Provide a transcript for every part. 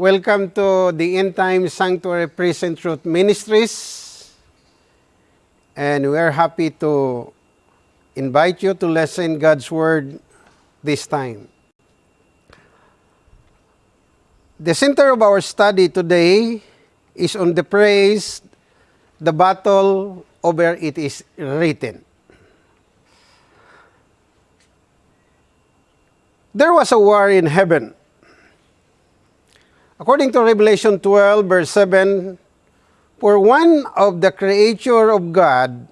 Welcome to the End Time Sanctuary Present Truth Ministries. And we are happy to invite you to listen God's Word this time. The center of our study today is on the praise, the battle over it is written. There was a war in heaven. According to Revelation 12, verse 7, for one of the creature of God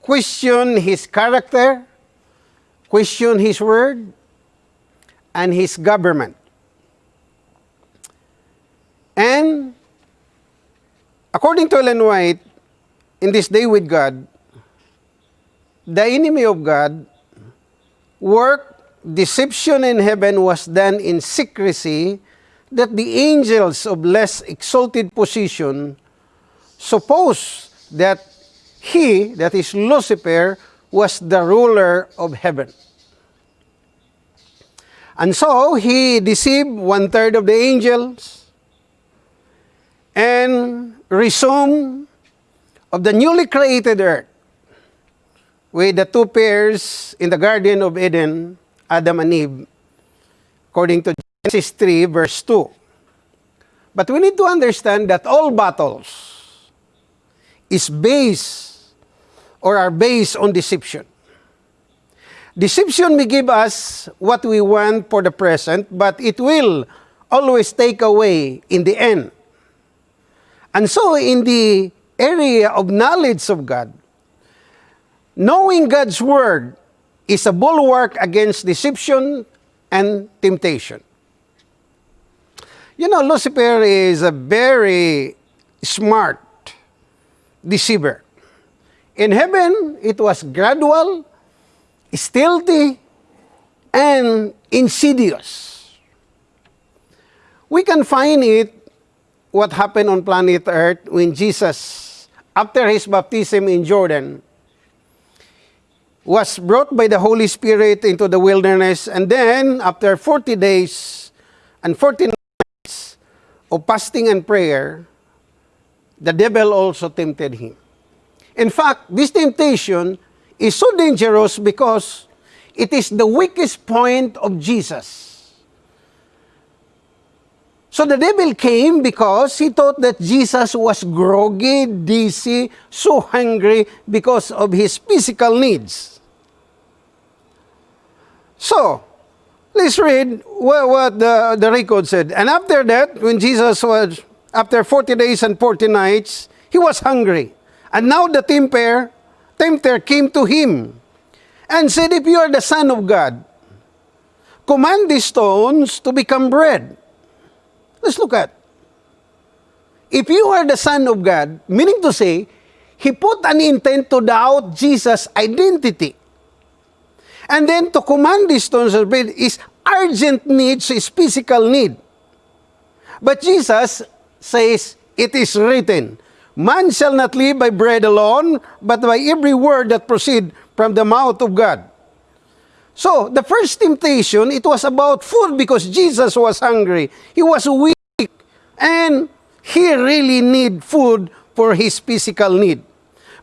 question his character, question his word, and his government. And according to Ellen White, in this day with God, the enemy of God worked deception in heaven was done in secrecy, that the angels of less exalted position suppose that he, that is Lucifer, was the ruler of heaven. And so he deceived one third of the angels and resumed of the newly created earth with the two pairs in the Garden of Eden Adam and Eve, according to Genesis 3, verse 2. But we need to understand that all battles is based or are based on deception. Deception may give us what we want for the present, but it will always take away in the end. And so in the area of knowledge of God, knowing God's Word is a bulwark against deception and temptation. You know, Lucifer is a very smart deceiver. In heaven, it was gradual, stealthy, and insidious. We can find it what happened on planet Earth when Jesus, after his baptism in Jordan, was brought by the Holy Spirit into the wilderness, and then after 40 days and 40 nights of fasting and prayer, the devil also tempted him. In fact, this temptation is so dangerous because it is the weakest point of Jesus. So the devil came because he thought that Jesus was groggy, dizzy, so hungry because of his physical needs. So, let's read what, what the, the record said. And after that, when Jesus was, after 40 days and 40 nights, he was hungry. And now the tempter, tempter came to him and said, If you are the Son of God, command these stones to become bread. Let's look at. If you are the Son of God, meaning to say, he put an intent to doubt Jesus' identity. And then to command these stones of bread is urgent need, so is physical need. But Jesus says, it is written, Man shall not live by bread alone, but by every word that proceed from the mouth of God. So, the first temptation, it was about food because Jesus was hungry. He was weak. And he really need food for his physical need.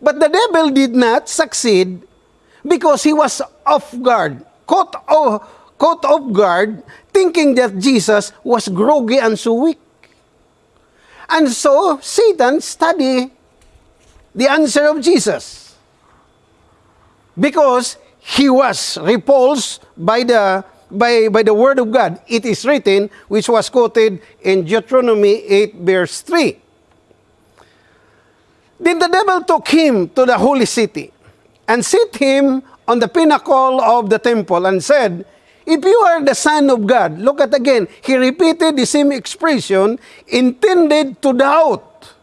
But the devil did not succeed because he was off guard, caught, oh, caught off guard, thinking that Jesus was groggy and so weak. And so Satan studied the answer of Jesus because he was repulsed by the by, by the word of God. It is written, which was quoted in Deuteronomy 8, verse 3. Then the devil took him to the holy city and set him on the pinnacle of the temple and said, If you are the Son of God, look at again, he repeated the same expression intended to doubt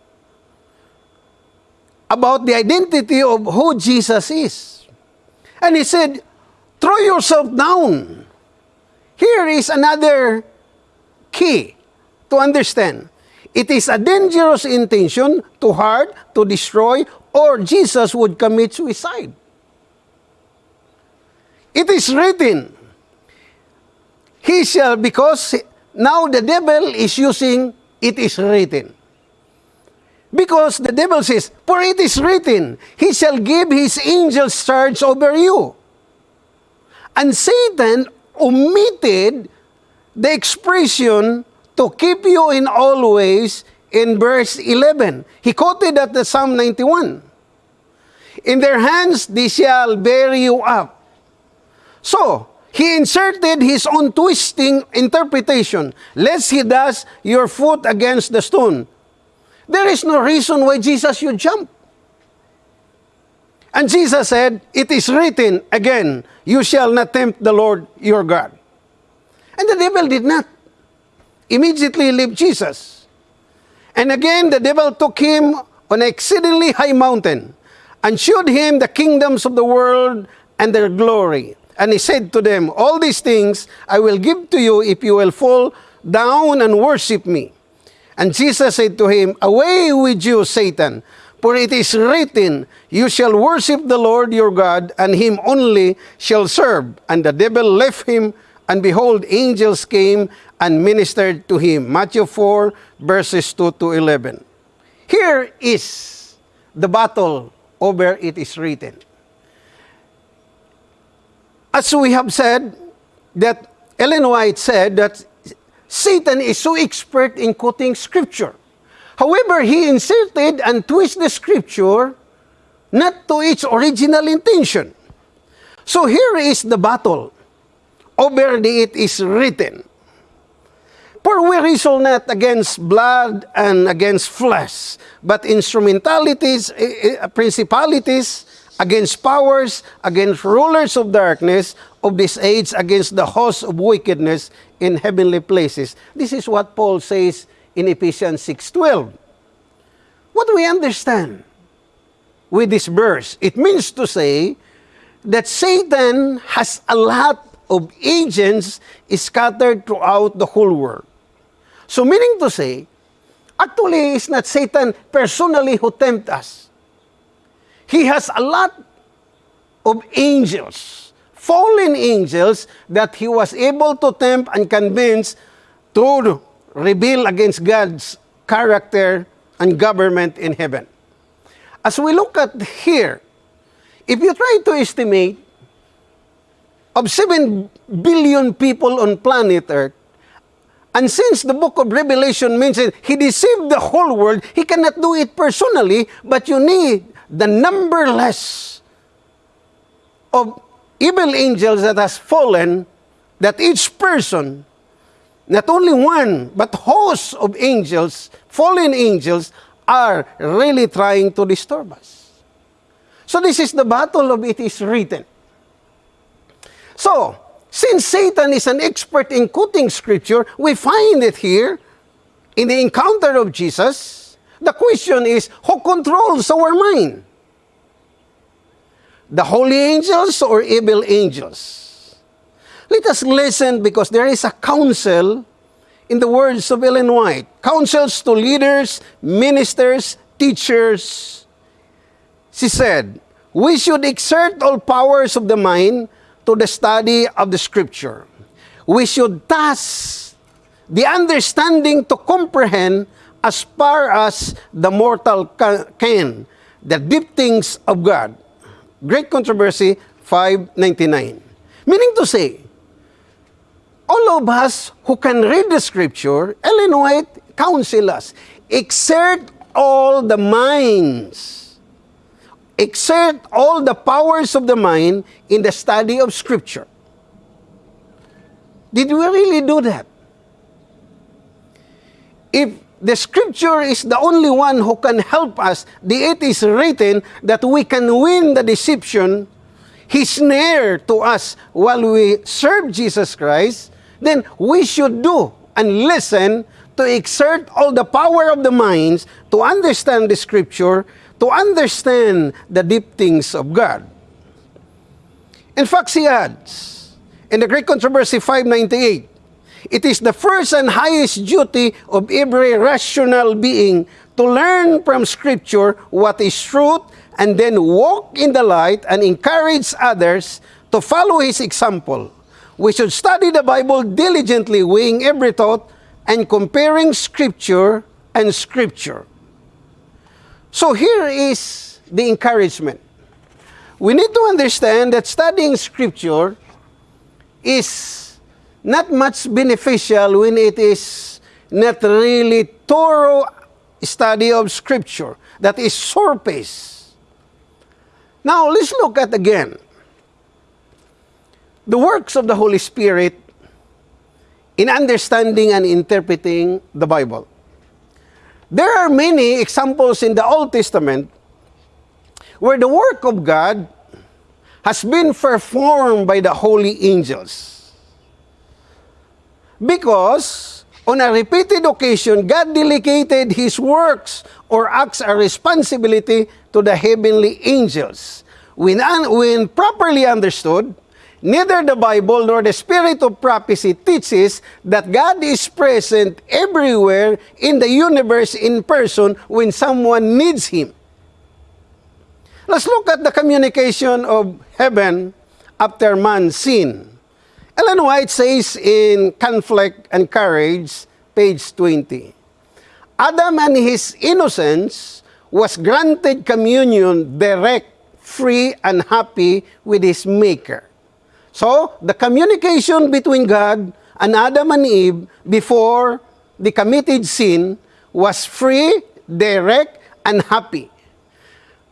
about the identity of who Jesus is. And he said, throw yourself down. Here is another key to understand. It is a dangerous intention to hurt, to destroy, or Jesus would commit suicide. It is written, He shall, because now the devil is using it is written. Because the devil says, For it is written, He shall give His angels charge over you. And Satan omitted the expression to keep you in all ways in verse 11. He quoted at the Psalm 91. In their hands they shall bear you up. So, he inserted his own twisting interpretation, lest he dash your foot against the stone. There is no reason why Jesus should jump. And Jesus said, It is written again, You shall not tempt the Lord your God. And the devil did not immediately leave Jesus. And again, the devil took him on an exceedingly high mountain and showed him the kingdoms of the world and their glory. And he said to them, All these things I will give to you if you will fall down and worship me. And Jesus said to him, Away with you, Satan, for it is written, You shall worship the Lord your God, and him only shall serve. And the devil left him, and behold, angels came and ministered to him. Matthew 4, verses 2 to 11. Here is the battle over it is written. As we have said, that Ellen White said that Satan is so expert in quoting scripture. However, he inserted and twisted the scripture not to its original intention. So here is the battle over the it is written. For we wrestle not against blood and against flesh, but instrumentalities, eh, eh, principalities, against powers, against rulers of darkness of this age, against the hosts of wickedness in heavenly places. This is what Paul says in Ephesians 6.12. What do we understand with this verse? It means to say that Satan has a lot of agents scattered throughout the whole world. So meaning to say, actually it's not Satan personally who tempt us. He has a lot of angels, fallen angels, that he was able to tempt and convince to rebel against God's character and government in heaven. As we look at here, if you try to estimate of 7 billion people on planet Earth, and since the book of Revelation mentions he deceived the whole world, he cannot do it personally, but you need the numberless of evil angels that has fallen, that each person, not only one, but hosts of angels, fallen angels, are really trying to disturb us. So this is the battle of it is written. So, since Satan is an expert in quoting scripture, we find it here in the encounter of Jesus. The question is, who controls our mind? The holy angels or evil angels? Let us listen because there is a counsel in the words of Ellen White. Counsels to leaders, ministers, teachers. She said, we should exert all powers of the mind to the study of the scripture. We should task the understanding to comprehend as far as the mortal can, the deep things of God. Great Controversy 599. Meaning to say, all of us who can read the scripture, Ellen White counsel us, exert all the minds exert all the powers of the mind in the study of Scripture. Did we really do that? If the Scripture is the only one who can help us, the it is written that we can win the deception, his snare to us while we serve Jesus Christ, then we should do and listen to exert all the power of the minds to understand the Scripture to understand the deep things of God. In fact, he adds, in the Great Controversy 598, it is the first and highest duty of every rational being to learn from Scripture what is truth and then walk in the light and encourage others to follow his example. We should study the Bible diligently, weighing every thought and comparing Scripture and Scripture. So here is the encouragement. We need to understand that studying Scripture is not much beneficial when it is not really thorough study of Scripture that is surface. Now, let's look at again the works of the Holy Spirit in understanding and interpreting the Bible. There are many examples in the Old Testament where the work of God has been performed by the holy angels. Because on a repeated occasion, God delegated His works or acts a responsibility to the heavenly angels. When, when properly understood, Neither the Bible nor the spirit of prophecy teaches that God is present everywhere in the universe in person when someone needs Him. Let's look at the communication of heaven after man's sin. Ellen White says in Conflict and Courage, page 20, Adam and his innocence was granted communion direct, free, and happy with his Maker. So, the communication between God and Adam and Eve before the committed sin was free, direct, and happy.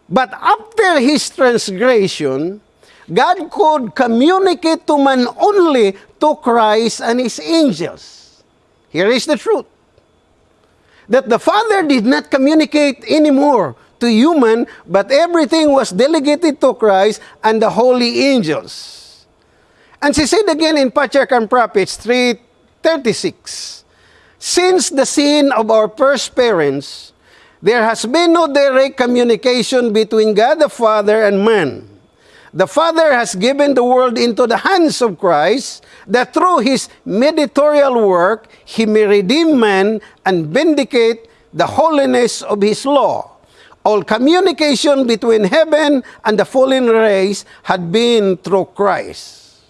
But after his transgression, God could communicate to man only to Christ and his angels. Here is the truth. That the Father did not communicate anymore to human, but everything was delegated to Christ and the holy angels. And she said again in Patriarch and Prophets 3.36, Since the sin of our first parents, there has been no direct communication between God the Father and man. The Father has given the world into the hands of Christ, that through His mediatorial work, He may redeem man and vindicate the holiness of His law. All communication between heaven and the fallen race had been through Christ.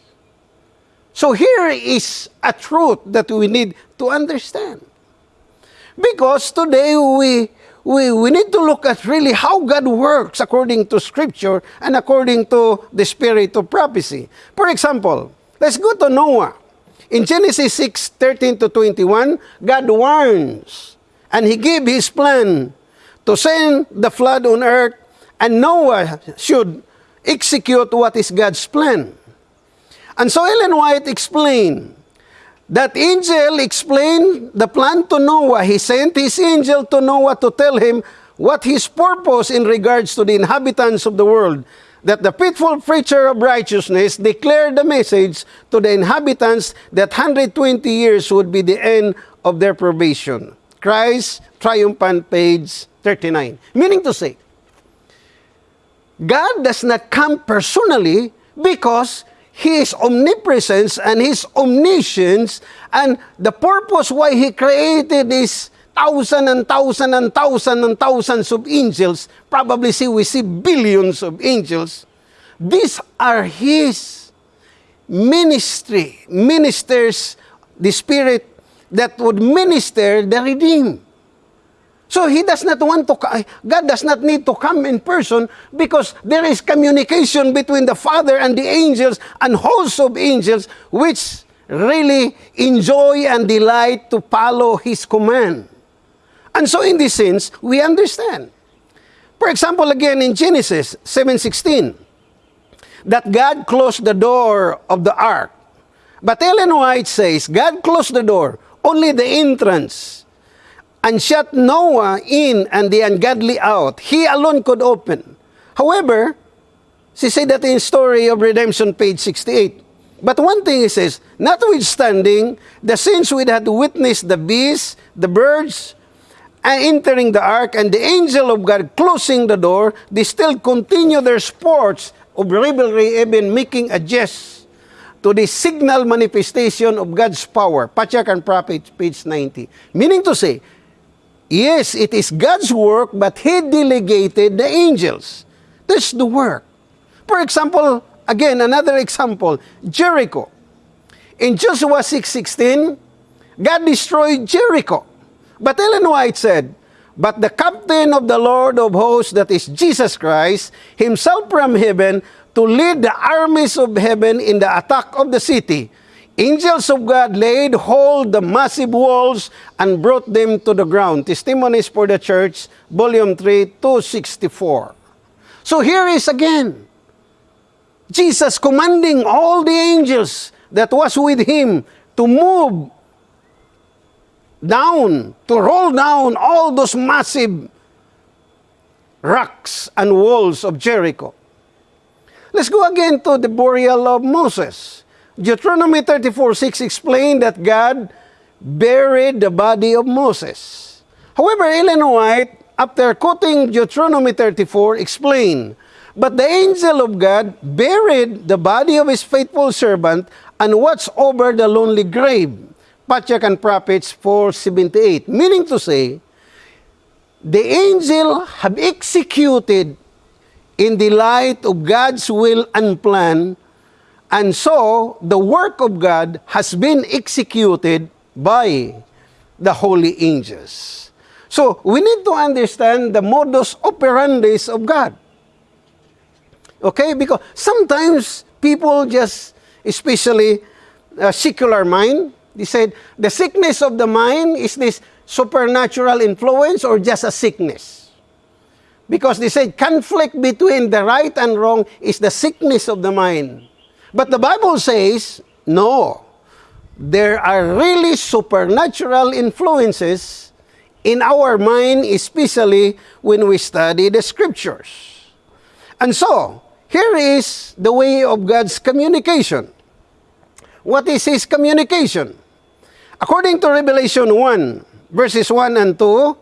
So here is a truth that we need to understand. Because today we, we, we need to look at really how God works according to Scripture and according to the spirit of prophecy. For example, let's go to Noah. In Genesis 6, 13 to 21, God warns and he gave his plan to send the flood on earth and Noah should execute what is God's plan. And so Ellen White explained that angel explained the plan to Noah. He sent his angel to Noah to tell him what his purpose in regards to the inhabitants of the world. That the faithful preacher of righteousness declared the message to the inhabitants that 120 years would be the end of their probation. Christ, triumphant, page 39. Meaning to say, God does not come personally because His omnipresence and His omniscience and the purpose why He created this thousand and thousand and thousand and thousands of angels, probably see we see billions of angels. These are His ministry, ministers, the Spirit that would minister the redeemed. So he does not want to, God does not need to come in person because there is communication between the Father and the angels and hosts of angels which really enjoy and delight to follow His command. And so in this sense, we understand. For example, again in Genesis 7.16, that God closed the door of the ark. But Ellen White says, God closed the door, only the entrance and shut Noah in and the ungodly out. He alone could open. However, she said that in Story of Redemption, page 68. But one thing he says, notwithstanding, the saints would have witnessed the beasts, the birds, and entering the ark, and the angel of God closing the door, they still continue their sports of revelry, even making a jest to the signal manifestation of God's power. Patriarch and Prophet, page 90. Meaning to say, Yes, it is God's work, but He delegated the angels. That's the work. For example, again, another example, Jericho. In Joshua 6.16, God destroyed Jericho. But Ellen White said, But the captain of the Lord of hosts, that is Jesus Christ, himself from heaven, to lead the armies of heaven in the attack of the city. Angels of God laid hold the massive walls and brought them to the ground. Testimonies for the Church, Volume 3, 264. So here is again Jesus commanding all the angels that was with him to move down, to roll down all those massive rocks and walls of Jericho. Let's go again to the burial of Moses. Deuteronomy 34 6 explained that God buried the body of Moses. However, Ellen White, after quoting Deuteronomy 34, explained, But the angel of God buried the body of his faithful servant and watched over the lonely grave. Patriarch and Prophets 4.78. Meaning to say, the angel have executed in the light of God's will and plan, and so the work of God has been executed by the holy angels. So we need to understand the modus operandi of God. Okay? Because sometimes people just, especially a secular mind, they said, the sickness of the mind is this supernatural influence or just a sickness? Because they said conflict between the right and wrong is the sickness of the mind. But the Bible says, no. There are really supernatural influences in our mind, especially when we study the scriptures. And so, here is the way of God's communication. What is His communication? According to Revelation 1, verses 1 and 2,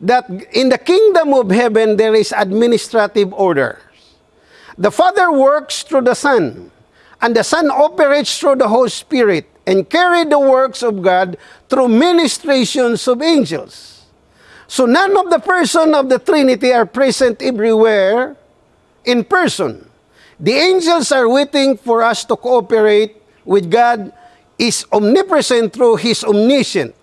that in the kingdom of heaven there is administrative order. The Father works through the Son, and the Son operates through the Holy Spirit and carry the works of God through ministrations of angels. So none of the person of the Trinity are present everywhere in person. The angels are waiting for us to cooperate with God is omnipresent through His omniscient.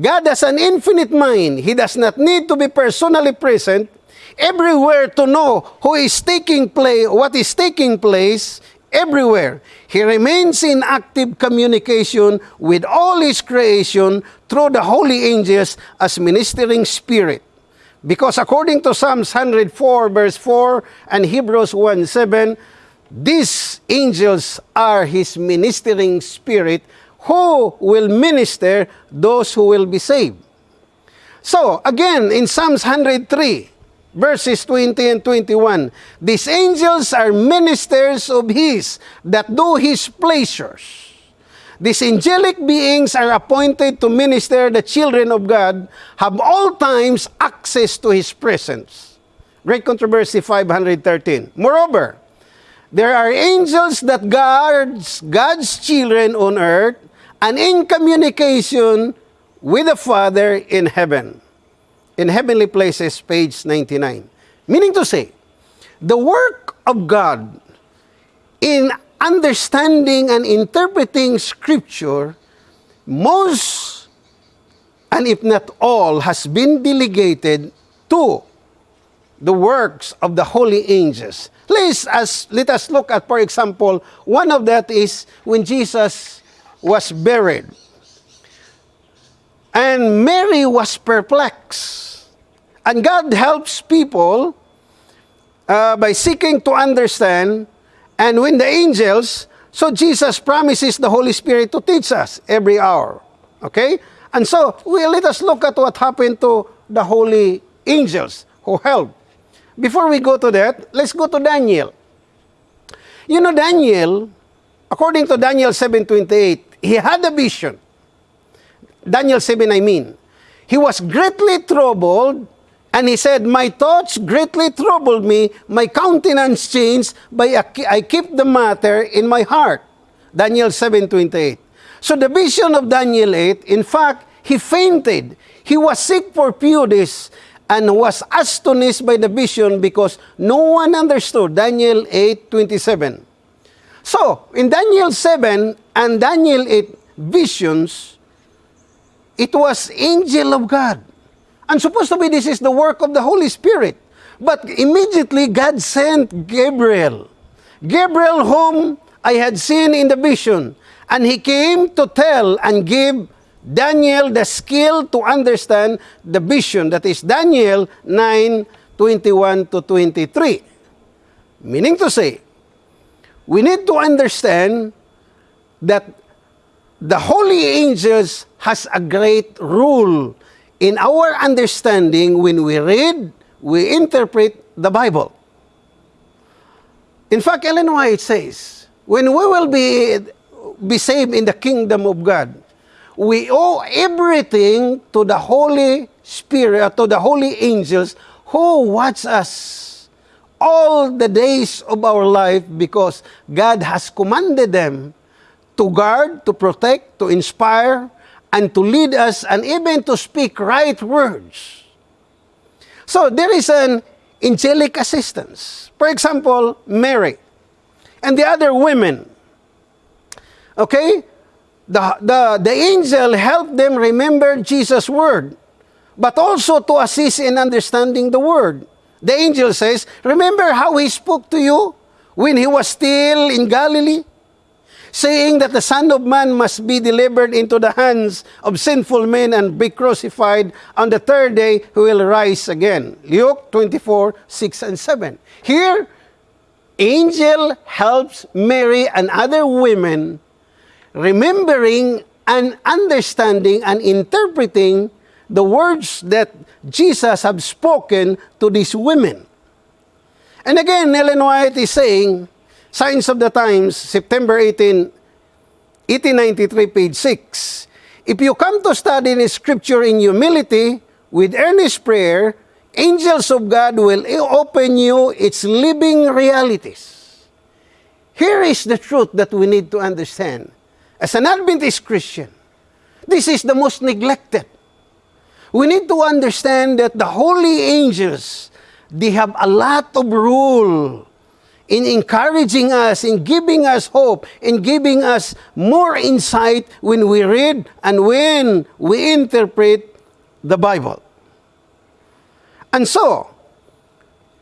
God has an infinite mind. He does not need to be personally present everywhere to know who is taking place, what is taking place everywhere. He remains in active communication with all His creation through the holy angels as ministering spirit. Because according to Psalms 104 verse 4 and Hebrews 1 7, these angels are His ministering spirit who will minister those who will be saved. So, again, in Psalms 103, verses 20 and 21, these angels are ministers of His that do His pleasures. These angelic beings are appointed to minister the children of God, have all times access to His presence. Great Controversy 513. Moreover, there are angels that guards God's children on earth and in communication with the Father in heaven. In Heavenly Places, page 99. Meaning to say, the work of God in understanding and interpreting Scripture, most, and if not all, has been delegated to the works of the holy angels. Please, as, let us look at, for example, one of that is when Jesus was buried. And Mary was perplexed. And God helps people uh, by seeking to understand and when the angels, so Jesus promises the Holy Spirit to teach us every hour. Okay? And so, we, let us look at what happened to the holy angels who helped. Before we go to that, let's go to Daniel. You know, Daniel, according to Daniel 7.28, he had a vision. Daniel 7, I mean. He was greatly troubled and he said, My thoughts greatly troubled me, my countenance changed, but I keep the matter in my heart. Daniel 7.28. So the vision of Daniel 8, in fact, he fainted. He was sick for few days and was astonished by the vision because no one understood. Daniel 8.27. So, in Daniel 7 and Daniel 8 visions, it was angel of God. And supposed to be this is the work of the Holy Spirit. But immediately God sent Gabriel. Gabriel whom I had seen in the vision. And he came to tell and give Daniel the skill to understand the vision. That is Daniel 9, 21 to 23. Meaning to say, we need to understand that the holy angels has a great role in our understanding when we read, we interpret the Bible. In fact, Ellen White says, when we will be, be saved in the kingdom of God, we owe everything to the Holy Spirit, to the holy angels who watch us all the days of our life because God has commanded them to guard, to protect, to inspire, and to lead us, and even to speak right words. So there is an angelic assistance. For example, Mary and the other women. Okay? the, the, the angel helped them remember Jesus' word, but also to assist in understanding the word. The angel says, Remember how he spoke to you when he was still in Galilee? Saying that the Son of Man must be delivered into the hands of sinful men and be crucified. On the third day, he will rise again. Luke 24, 6 and 7. Here, angel helps Mary and other women remembering and understanding and interpreting the words that Jesus have spoken to these women. And again, Ellen White is saying, Signs of the Times, September 18, 1893, page 6. If you come to study the scripture in humility, with earnest prayer, angels of God will open you its living realities. Here is the truth that we need to understand. As an Adventist Christian, this is the most neglected. We need to understand that the holy angels, they have a lot of role in encouraging us, in giving us hope, in giving us more insight when we read and when we interpret the Bible. And so,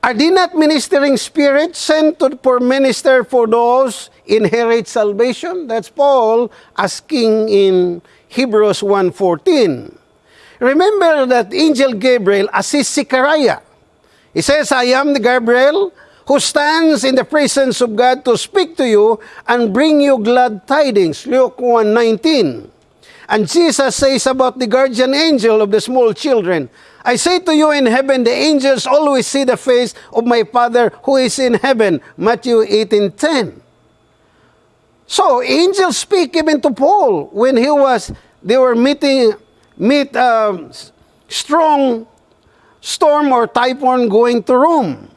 are they not ministering spirits sent to, for minister for those inherit salvation? That's Paul asking in Hebrews 1.14. Remember that angel Gabriel assists Zechariah. He says, I am the Gabriel who stands in the presence of God to speak to you and bring you glad tidings. Luke 1.19. And Jesus says about the guardian angel of the small children, I say to you in heaven, the angels always see the face of my Father who is in heaven. Matthew 18.10. So angels speak even to Paul when he was they were meeting meet um, a strong storm or typhoon going to Rome.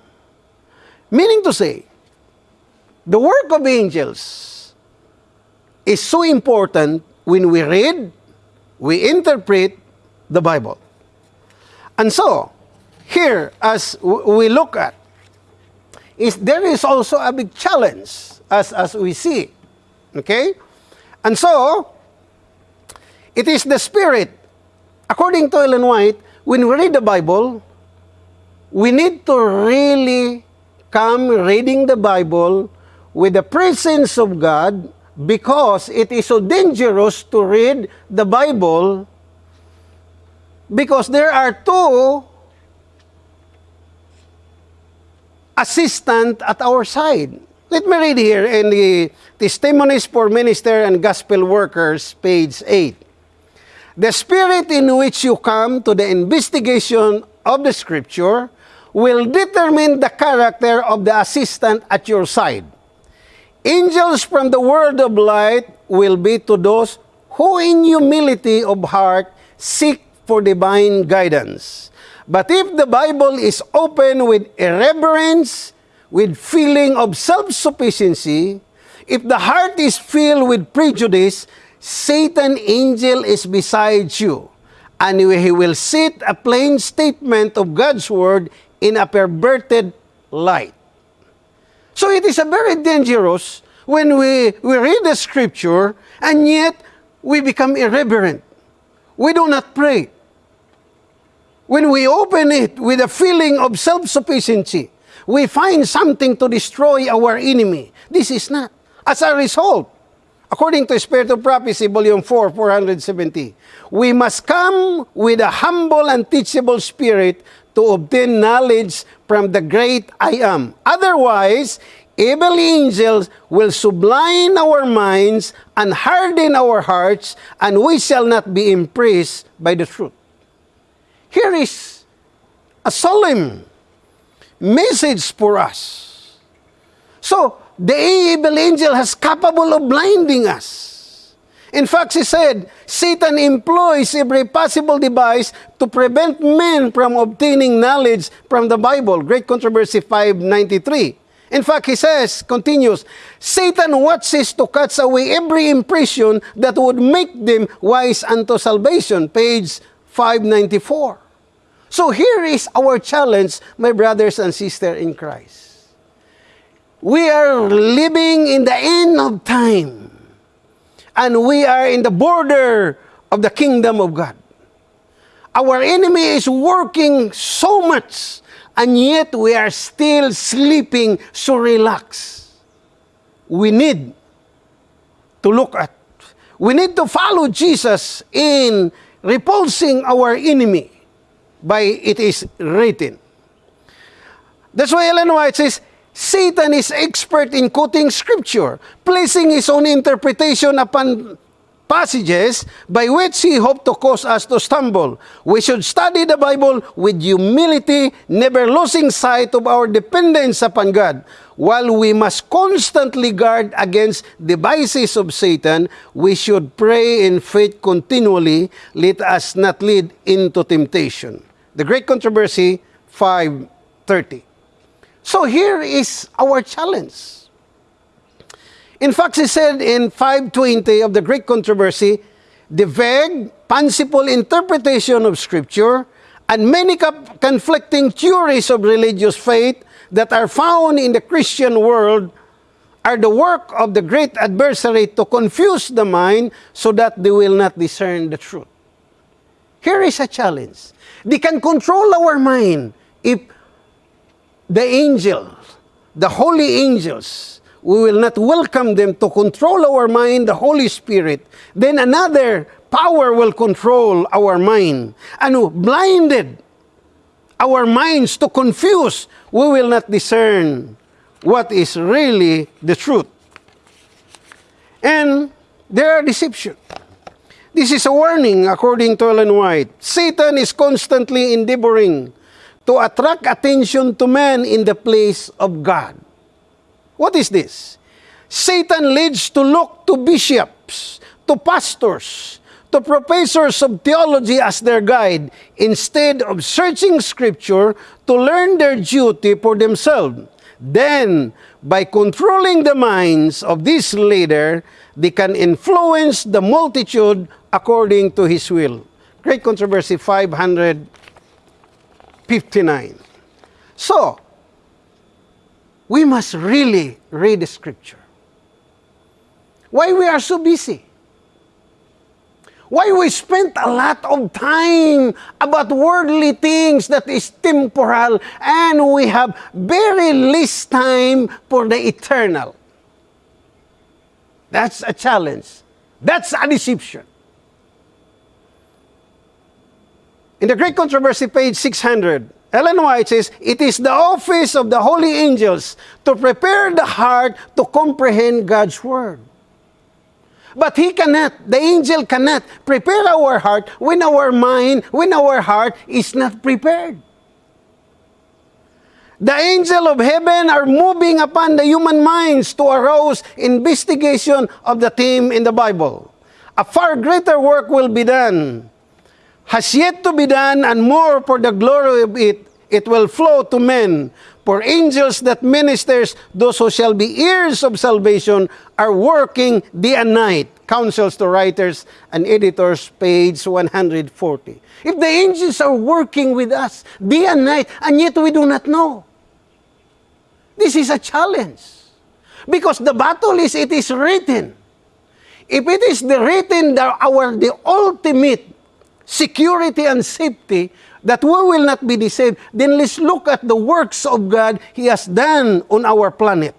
Meaning to say, the work of angels is so important when we read, we interpret the Bible. And so, here, as we look at, is there is also a big challenge as, as we see. Okay? And so, it is the Spirit. According to Ellen White, when we read the Bible, we need to really come reading the Bible with the presence of God because it is so dangerous to read the Bible because there are two assistant at our side. Let me read here in the Testimonies for Minister and Gospel Workers, page 8. The spirit in which you come to the investigation of the Scripture will determine the character of the assistant at your side. Angels from the world of light will be to those who in humility of heart seek for divine guidance. But if the Bible is open with irreverence, with feeling of self-sufficiency, if the heart is filled with prejudice, Satan angel is beside you, and he will set a plain statement of God's word in a perverted light. So it is a very dangerous when we, we read the scripture and yet we become irreverent. we do not pray. When we open it with a feeling of self sufficiency, we find something to destroy our enemy. This is not. As a result, according to Spirit of Prophecy, Volume 4, 470, we must come with a humble and teachable spirit to obtain knowledge from the great I am. Otherwise, evil angels will sublime our minds and harden our hearts, and we shall not be impressed by the truth. Here is a solemn message for us. So, the evil angel has capable of blinding us. In fact, he said, Satan employs every possible device to prevent men from obtaining knowledge from the Bible. Great Controversy 593. In fact, he says, continues, Satan watches to cut away every impression that would make them wise unto salvation. Page 594. So here is our challenge, my brothers and sisters in Christ. We are living in the end of time. And we are in the border of the kingdom of God. Our enemy is working so much, and yet we are still sleeping so relaxed. We need to look at, we need to follow Jesus in repulsing our enemy by it is written. That's why Ellen White says, Satan is expert in quoting scripture, placing his own interpretation upon passages by which he hoped to cause us to stumble. We should study the Bible with humility, never losing sight of our dependence upon God. While we must constantly guard against devices of Satan, we should pray in faith continually, let us not lead into temptation. The Great Controversy 530. So here is our challenge. In fact, he said in 520 of the Great Controversy, the vague, fanciful interpretation of Scripture and many conflicting theories of religious faith that are found in the Christian world are the work of the great adversary to confuse the mind so that they will not discern the truth. Here is a challenge. They can control our mind if the angels, the holy angels, we will not welcome them to control our mind, the Holy Spirit, then another power will control our mind and blinded our minds to confuse, we will not discern what is really the truth. And there are deception. This is a warning according to Ellen White. Satan is constantly endeavoring to attract attention to man in the place of God. What is this? Satan leads to look to bishops, to pastors, to professors of theology as their guide instead of searching scripture to learn their duty for themselves. Then, by controlling the minds of this leader, they can influence the multitude according to his will. Great Controversy 500 59. So, we must really read the scripture. Why we are so busy? Why we spend a lot of time about worldly things that is temporal and we have very least time for the eternal? That's a challenge. That's a deception. In the Great Controversy, page 600, Ellen White says, It is the office of the holy angels to prepare the heart to comprehend God's word. But he cannot, the angel cannot prepare our heart when our mind, when our heart is not prepared. The angel of heaven are moving upon the human minds to arouse investigation of the theme in the Bible. A far greater work will be done has yet to be done, and more for the glory of it, it will flow to men. For angels that ministers, those who shall be heirs of salvation, are working day and night. Counsels to writers and editors, page 140. If the angels are working with us day and night, and yet we do not know, this is a challenge. Because the battle is, it is written. If it is the written, the, our, the ultimate security and safety that we will not be deceived, then let's look at the works of God He has done on our planet.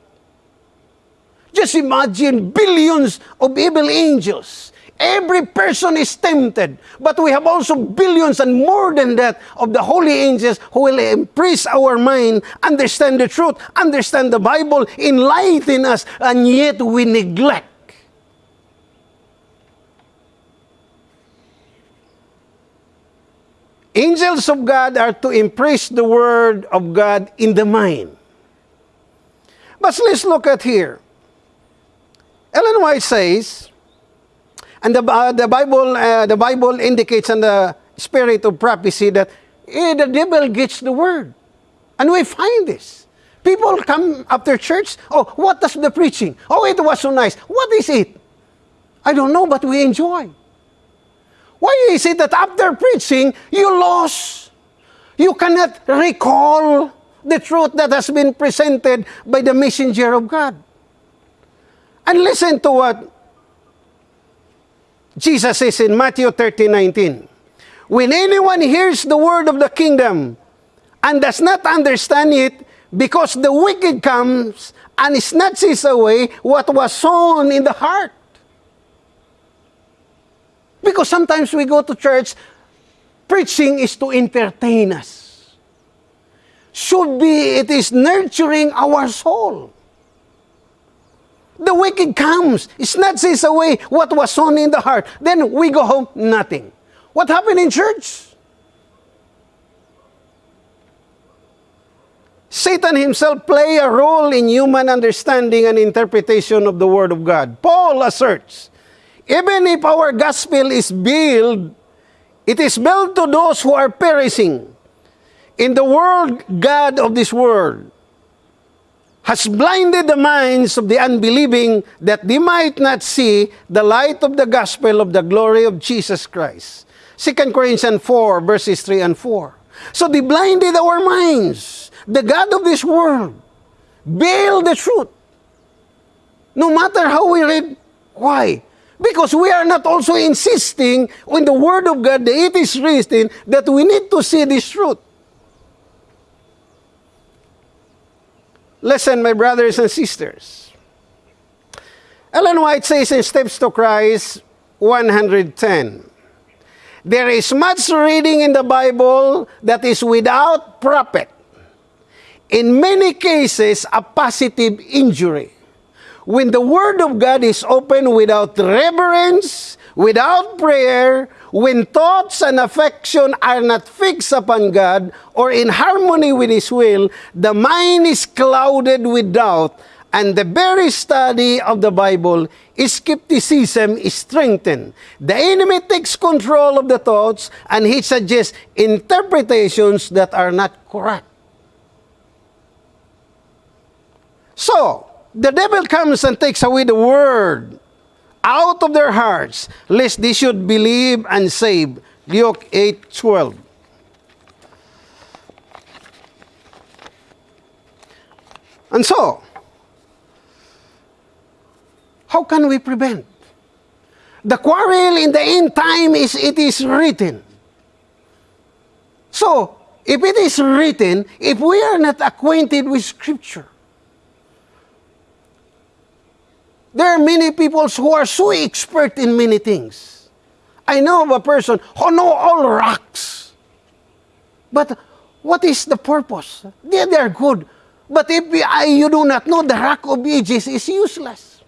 Just imagine billions of evil angels. Every person is tempted, but we have also billions and more than that of the holy angels who will impress our mind, understand the truth, understand the Bible, enlighten us, and yet we neglect Angels of God are to impress the Word of God in the mind. But let's look at here. Ellen White says, and the, uh, the, Bible, uh, the Bible indicates in the spirit of prophecy that eh, the devil gets the Word. And we find this. People come after church, oh, what does the preaching? Oh, it was so nice. What is it? I don't know, but we enjoy. Is it that after preaching, you lost? You cannot recall the truth that has been presented by the messenger of God. And listen to what Jesus says in Matthew 13 19. When anyone hears the word of the kingdom and does not understand it, because the wicked comes and snatches away what was sown in the heart. Because sometimes we go to church, preaching is to entertain us. Should be, it is nurturing our soul. The wicked comes, it snatches away what was sown in the heart. Then we go home, nothing. What happened in church? Satan himself play a role in human understanding and interpretation of the Word of God. Paul asserts Even if our gospel is built, it is built to those who are perishing. In the world, God of this world has blinded the minds of the unbelieving that they might not see the light of the gospel of the glory of Jesus Christ. 2 Corinthians 4, verses 3 and 4. So they blinded our minds. The God of this world veiled the truth. No matter how we read, why? Because we are not also insisting when the Word of God, that it is written, that we need to see this truth. Listen, my brothers and sisters. Ellen White says in Steps to Christ 110, There is much reading in the Bible that is without profit. In many cases, a positive injury when the Word of God is open without reverence, without prayer, when thoughts and affection are not fixed upon God or in harmony with His will, the mind is clouded with doubt, and the very study of the Bible, skepticism is strengthened. The enemy takes control of the thoughts and he suggests interpretations that are not correct. So, the devil comes and takes away the word out of their hearts, lest they should believe and save. Luke 8 12. And so, how can we prevent? The quarrel in the end time is it is written. So, if it is written, if we are not acquainted with Scripture, There are many people who are so expert in many things. I know of a person who know all rocks. But what is the purpose? They, they are good. But if you do not know, the rock of ages is useless.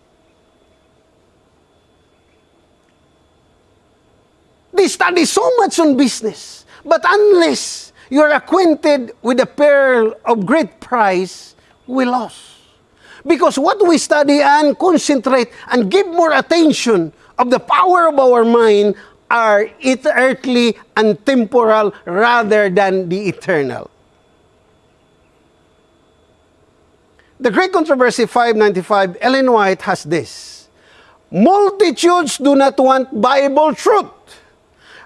They study so much on business. But unless you're acquainted with the pearl of great price, we lost. Because what we study and concentrate and give more attention of the power of our mind are it earthly and temporal rather than the eternal. The Great Controversy 595, Ellen White has this. Multitudes do not want Bible truth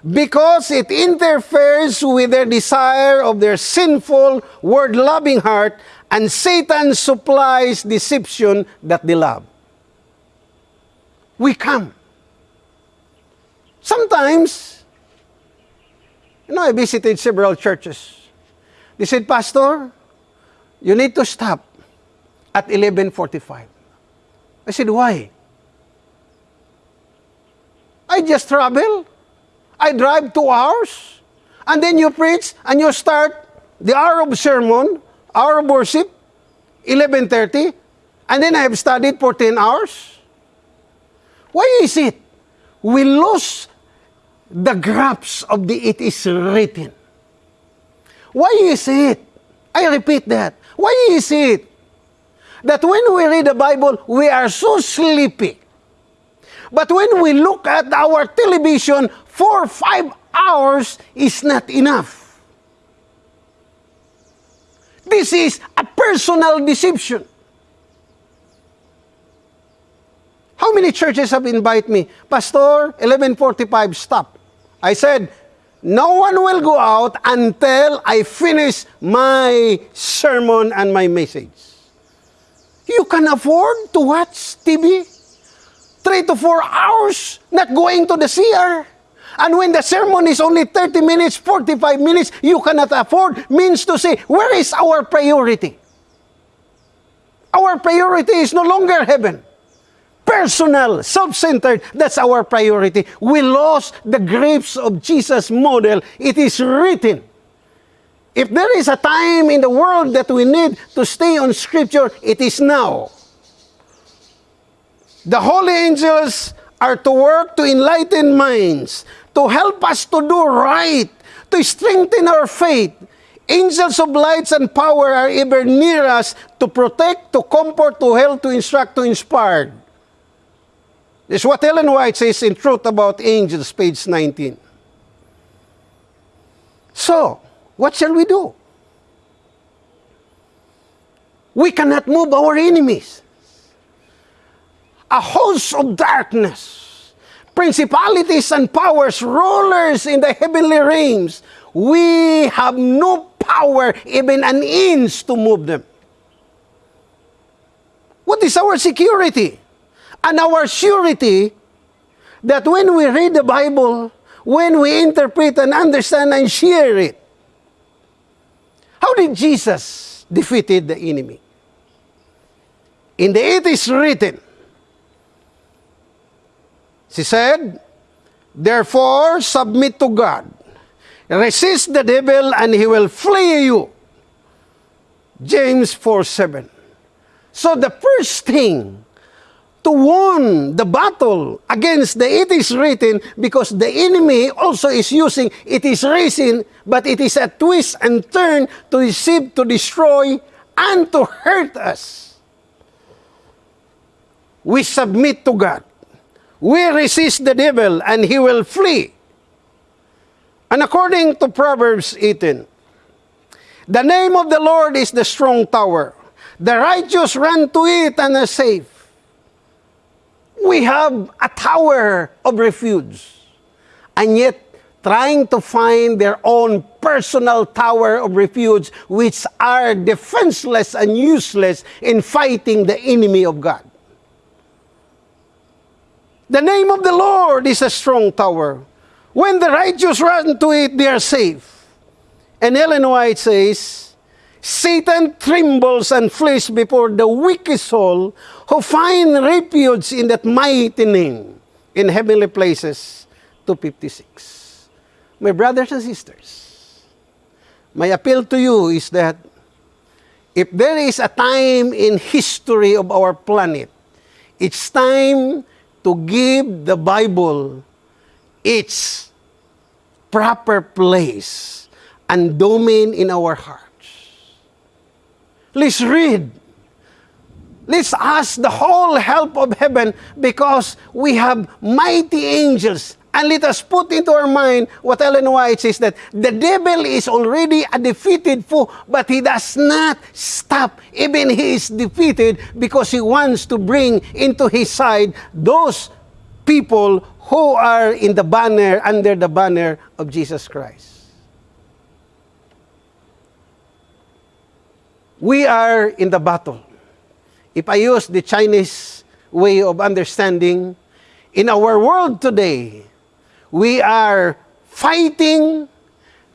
because it interferes with their desire of their sinful, word-loving heart and Satan supplies deception that they love. We come. Sometimes, You know, I visited several churches. They said, Pastor, you need to stop at 11.45. I said, why? I just travel. I drive two hours. And then you preach and you start the hour of sermon, hour of worship, 11.30. And then I have studied for 10 hours. Why is it? We lose the grasp of the it is written. Why is it? I repeat that. Why is it that when we read the Bible, we are so sleepy? But when we look at our television, four five hours is not enough. This is a personal deception. How many churches have invited me? Pastor, 1145, stop. I said, no one will go out until I finish my sermon and my message. You can afford to watch TV three to four hours not going to the CR. And when the sermon is only 30 minutes, 45 minutes, you cannot afford, means to say, where is our priority? Our priority is no longer heaven personal, self-centered. That's our priority. We lost the grapes of Jesus' model. It is written. If there is a time in the world that we need to stay on Scripture, it is now. The holy angels are to work to enlighten minds, to help us to do right, to strengthen our faith. Angels of lights and power are ever near us to protect, to comfort, to help, to instruct, to inspire. This is what Ellen White says in Truth About Angels, page 19. So, what shall we do? We cannot move our enemies. A host of darkness, principalities and powers, rulers in the heavenly realms, we have no power, even an inch, to move them. What is our security? and our surety that when we read the Bible, when we interpret and understand and share it, how did Jesus defeated the enemy? In the it is written, she said, Therefore, submit to God. Resist the devil and he will flee you. James 4 7. So the first thing to won the battle against the it is written because the enemy also is using it is written but it is a twist and turn to deceive to destroy and to hurt us we submit to god we resist the devil and he will flee and according to proverbs 18 the name of the lord is the strong tower the righteous run to it and are safe we have a tower of refuge. And yet, trying to find their own personal tower of refuge, which are defenseless and useless in fighting the enemy of God. The name of the Lord is a strong tower. When the righteous run to it, they are safe. And Ellen White says, Satan trembles and flees before the wicked soul who find refuge in that mighty name in heavenly places. 256. My brothers and sisters, my appeal to you is that if there is a time in history of our planet, it's time to give the Bible its proper place and domain in our heart. Let's read. Let's ask the whole help of heaven because we have mighty angels. And let us put into our mind what Ellen White says that the devil is already a defeated foe, but he does not stop. Even he is defeated because he wants to bring into his side those people who are in the banner, under the banner of Jesus Christ. we are in the battle. If I use the Chinese way of understanding, in our world today, we are fighting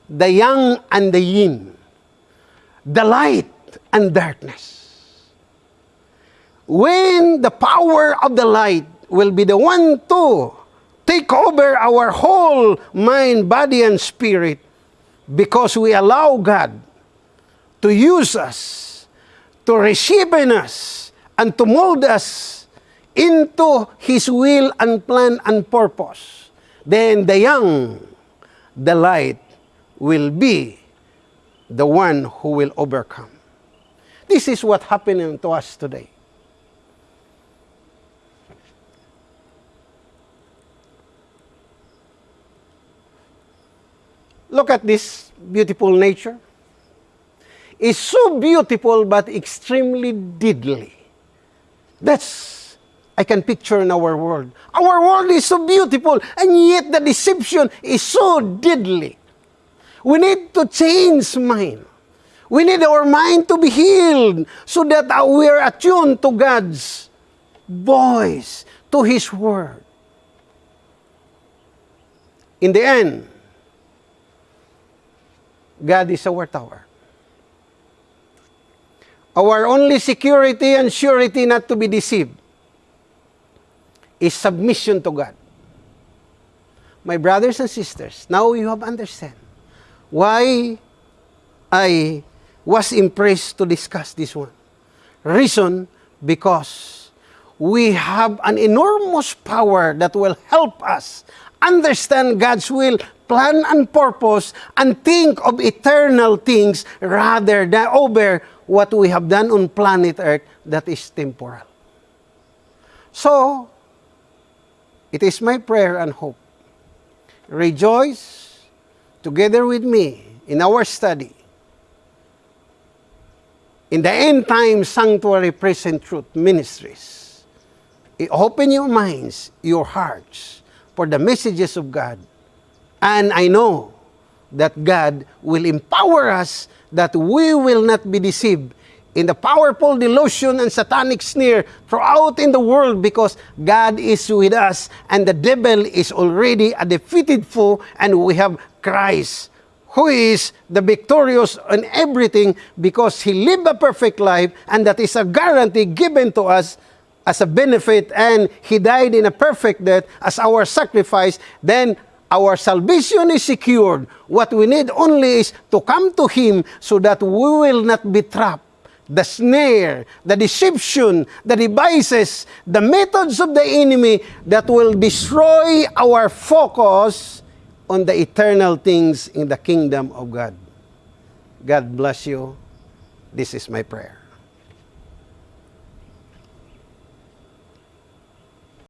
the yang and the yin, the light and darkness. When the power of the light will be the one to take over our whole mind, body, and spirit because we allow God to use us, to reshape in us, and to mold us into His will and plan and purpose, then the yang, the light, will be the one who will overcome. This is what happening to us today. Look at this beautiful nature. It's so beautiful but extremely deadly. That's, I can picture in our world. Our world is so beautiful and yet the deception is so deadly. We need to change mind. We need our mind to be healed so that we are attuned to God's voice, to His word. In the end, God is our tower. Our only security and surety not to be deceived is submission to God. My brothers and sisters, now you have understand why I was impressed to discuss this one. Reason because we have an enormous power that will help us understand God's will, plan, and purpose, and think of eternal things rather than over what we have done on planet Earth that is temporal. So, it is my prayer and hope. Rejoice together with me in our study in the end time sanctuary present truth ministries. Open your minds, your hearts for the messages of God. And I know that God will empower us that we will not be deceived in the powerful delusion and satanic snare throughout in the world because God is with us and the devil is already a defeated foe and we have Christ who is the victorious in everything because he lived a perfect life and that is a guarantee given to us as a benefit and he died in a perfect death as our sacrifice, then our salvation is secured. What we need only is to come to him so that we will not be trapped. The snare, the deception, the devices, the methods of the enemy that will destroy our focus on the eternal things in the kingdom of God. God bless you. This is my prayer.